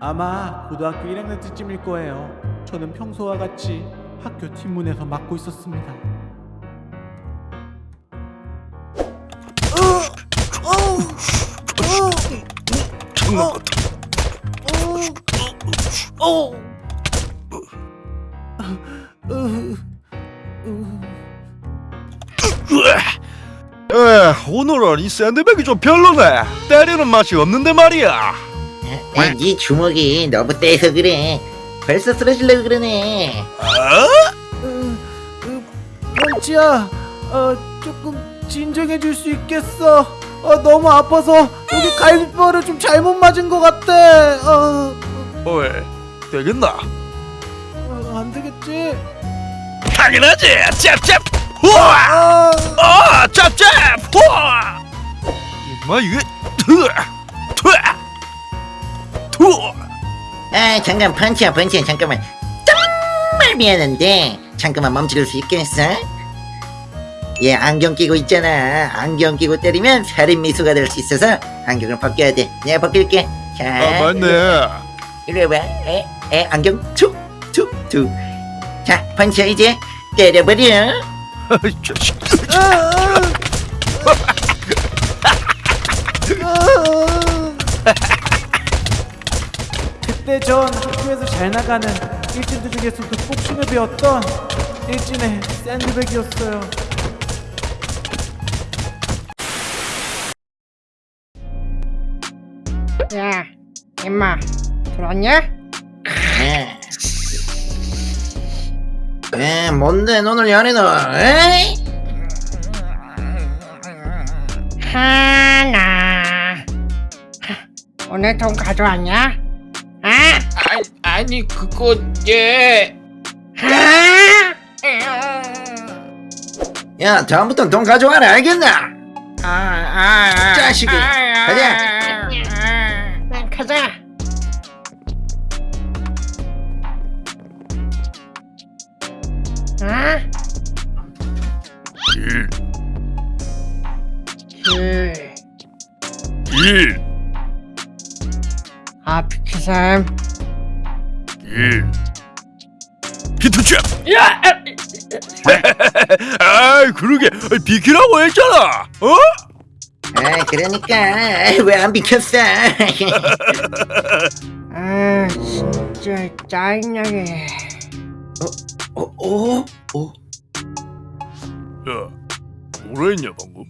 아마 고등학교 1학년 때쯤일 거예요. 저는 평소와 같이 학교 팀문에서 맡고 있었습니다. 오늘은 이 샌드백이 좀 별로네. 때리는 맛이 없는데 말이야. 아, 네 주먹이 너무 떼서 그래. 벌써 쓰러질려 그러네. 펀치야, 어, 조금 진정해 줄 수 있겠어? 어, 너무 아파서 여기 갈비뼈를 좀 잘못 맞은 것 같아. 어, 어이, 되겠나? 어, 안 되겠지? 당연하지. 짭짭. 우와. 아, 아, 짭짭. 우와. 임마 이게 아 잠깐 펀치야 펀치야 잠깐만. 정말 미안한데 잠깐만 멈출 수 있겠어? 얘 안경 끼고 있잖아. 안경 끼고 때리면 살인 미수가 될 수 있어서 안경을 벗겨야 돼. 내가 벗길게. 자, 아 맞네. 이리 와봐. 에, 에, 안경 툭, 툭, 툭. 자, 펀치야 이제 때려버려. 이 자식. 아, 아. 그때 전 학교에서 잘 나가는 일진들 중에서도 복싱을 배웠던 일진의 샌드백이었어요. 야, 임마, 들었냐? 에. 에, 뭔데 너는 연애 너? 에이? 하나. 하, 오늘 돈 가져왔냐? 아? 아니, 아니 그거 예 하? 야, 다음부터 돈 가져와라 알겠나? 아, 아, 아, 자식이. 아, 가자. 아, 아, 가자. 아? 일, 길. 일, 아, 비키삼. 일. 히트캡. 야! 아이 그러게 비키라고 했잖아. 어? 아, 그러니까 왜 안 비켰어? 아, 진짜 짜증나게. 어, 어, 어. 야, 뭐라 했냐 방금?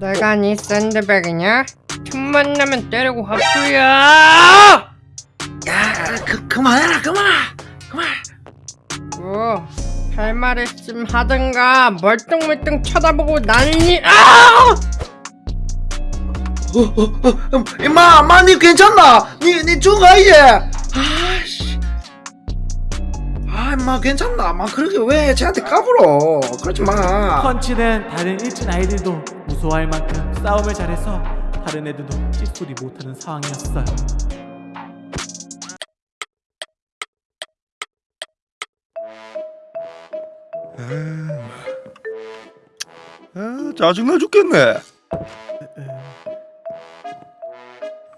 내가 네 샌드백이냐? 틈만 나면 때리고 화풀이야! 야, 그 그만해라, 그만, 그만. 뭐, 할말 있음 하든가 멀뚱멀뚱 쳐다보고 난리 아! 어, 어, 어, 음, 임마, 엄마, 니 괜찮나? 니, 니 죽어 이제. 아씨. 아, 임마 괜찮나? 마 그렇게 왜 쟤한테 까불어? 그러지 마. 펀치는 다른 일진 아이들도 무서워할 만큼 싸움을 잘해서 다른 애들도 찌소리 못하는 상황이었어요. 아, 짜증나 죽겠네.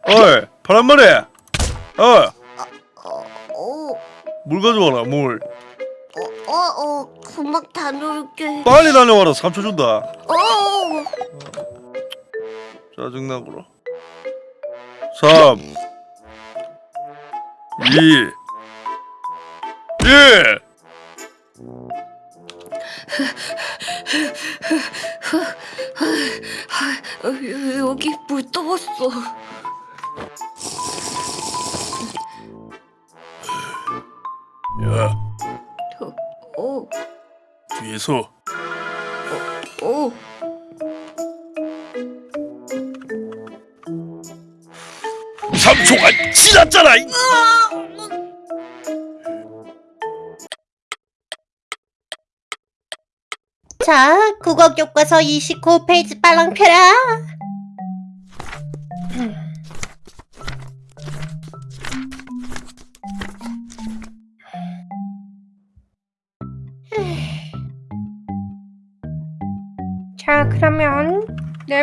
어이, 파란머리. 어, 어, 물 가져와라, 물. 어, 어, 어, 금방 다녀올게. 빨리 다녀와라, 3초 준다. 어, 짜증나구나. 3, 2, 1. 어, 여기 물 떠봤어. 야, 어, 어, 뒤에서 어. 삼초가 지났잖아. 이- 자, 국어 교과서 29페이지 빨랑 펴라.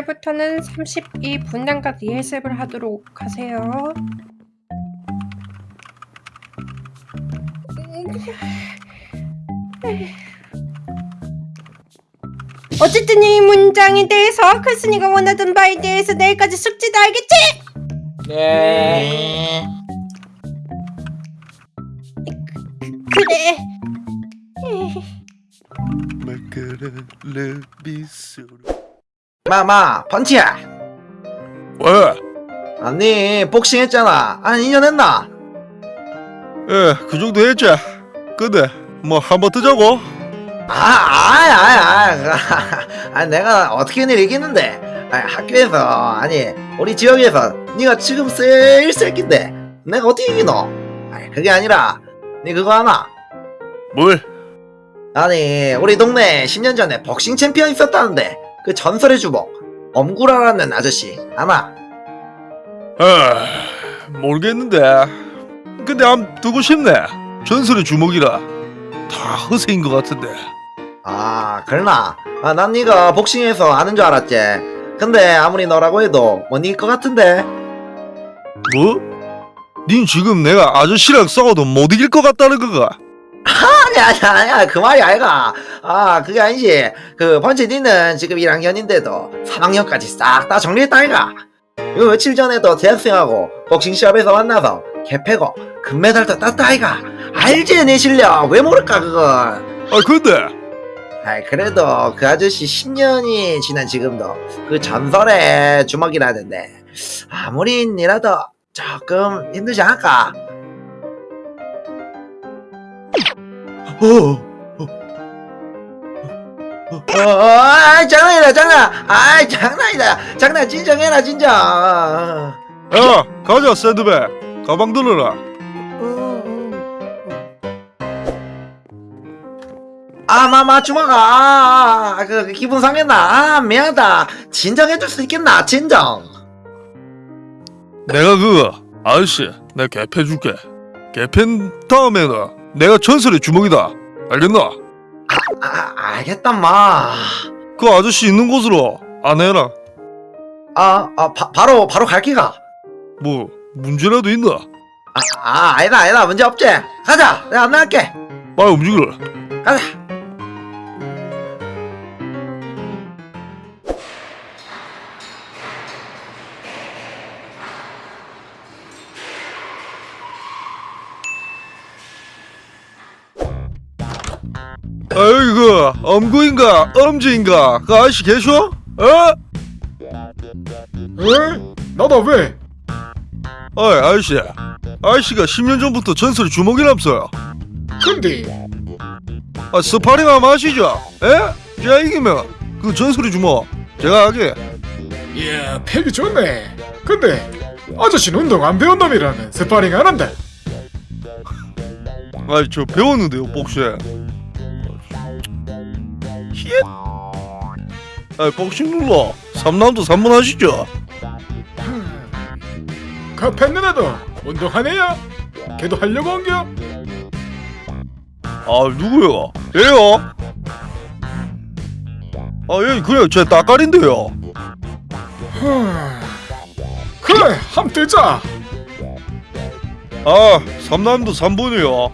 내일부터는 32분량과 리허설을 하도록 하세요. 어쨌든 이 문장에 대해서 크스니가 원하던 바에 대해서 내일까지 숙지도 알겠지? 네. 그래. 비소로 마마 펀치야 왜? 아니 복싱 했잖아 한 2년 했나? 예, 그 정도 했지. 근데 뭐 한 번 뜨자고? 아, 아이, 아이, 아이, 아, 내가 어떻게 일 이기는데? 아, 학교에서, 아니, 우리 지역에서, 네가 지금 제일 새끼인데, 내가 어떻게 이기노? 아니, 그게 아니라, 네 그거 하나? 뭘? 아니, 우리 동네에 10년 전에 복싱 챔피언 있었다는데, 그 전설의 주먹, 엄구라라는 아저씨, 아나? 아, 모르겠는데. 근데 암 두고 싶네. 전설의 주먹이라 다 허세인 것 같은데. 아, 그러나? 아, 난 네가 복싱에서 아는 줄 알았지. 근데 아무리 너라고 해도 못 이길 것 같은데. 뭐? 닌 지금 내가 아저씨랑 싸워도 못 이길 것 같다는 거가? 아니 아니 아니야 그 말이 아이가. 아 그게 아니지. 그 번치 니는 지금 1학년인데도 3학년까지 싹 다 정리했다 아이가. 이거 며칠 전에도 대학생하고 복싱 시합에서 만나서 개패고 금메달도 땄다 아이가. 알지 내 실력. 왜 모를까 그걸 아 근데. 아이 그래도 그 아저씨 10년이 지난 지금도 그 전설의 주먹이라는데. 아무리 니라도 조금 힘들지 않을까 아, 장난이다, 장난. 아, 장난이다. 장난 진정해라, 진정. 야 가자 샌드백 가방 들어라 아, 마 마 주먹아. 아, 그, 그 기분 상했나? 아, 미안하다. 진정해줄 수 있겠나? 진정. 내가 그거 아저씨 내가 개패 줄게 개패 다음에는 내가 전설의 주먹이다 알겠나? 아, 알겠다, 마. 그 아저씨 있는 곳으로 안내해라 아, 아, 바, 바로, 바로 갈기가. 뭐 문제라도 있나? 아, 아, 아니다, 아니다. 문제 없지. 가자. 내가 안내할게. 빨리 움직여라 가자. 엄구인가 엄지인가 그 아저씨 계셔? 어? 에? 나다 왜? 어이 아저씨 아저씨가 10년 전부터 전설의 주먹이라면서요 근데 아 스파링 한번 하시죠 에? 제가 이기면 그 전설의 주먹 제가 하게 이야 패기 좋네 근데 아저씨는 운동 안 배운 놈이라면 스파링 안 한다 아이 저 배웠는데요 히읗 아이 복싱 눌러 3라운드 3분 하시죠 그 팬는 애도 운동하네요 걔도 하려고 온겨? 아 누구요? 얘요? 아 얘 그냥 제 따까린데요 그래 함 뜨자 아 3라운드 3분이요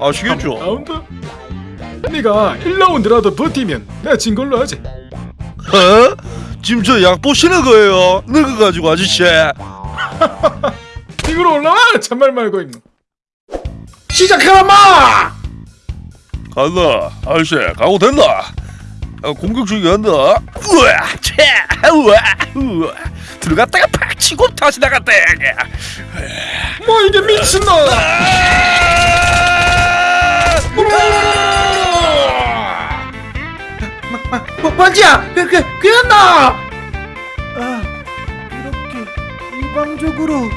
아시겠죠? 라운드? 네가 1라운드라도 버티면 내가 진 걸로 하지. 어? 지금 저 약 보시는 거예요? 늙어가지고 아저씨. 이리로 올라와 참말 말고 있노 시작해라 마! 간다. 아저씨 가고 된다. 아, 공격 중이 간다. 우와 차 우와 우와. 들어갔다가 팍 치고 다시 나갔다 뭐 이게 미친놈 뭐, 번지야, 그, 그, 그였나? 아, 이렇게 일방적으로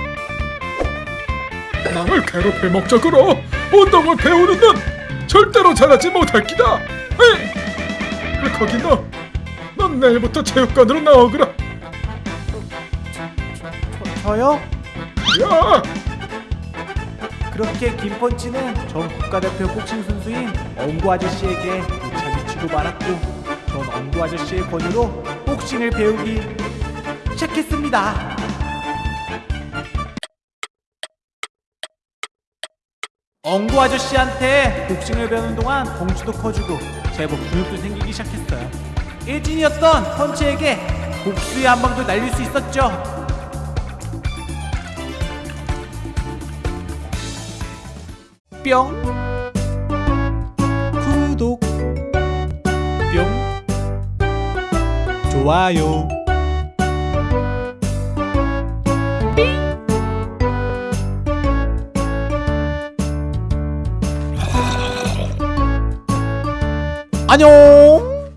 남을 괴롭힐 목적으로 운동을 배우는 넌 절대로 잘하지 못할 기다. 에이! 그 거기 너, 넌 내일부터 체육관으로 나오거라. 저, 저 요? 야, 그렇게 김펀치는 전 국가대표 복싱 선수인 엉구 아저씨에게 무차히 치고 말았고 전 엉구 아저씨의 권유로 복싱을 배우기 시작했습니다. 엉구 아저씨한테 복싱을 배우는 동안 덩치도 커지고 제법 근육도 생기기 시작했어요. 일진이었던 펀치에게 복수의 한 방도 날릴 수 있었죠. 뿅 좋아요. 안녕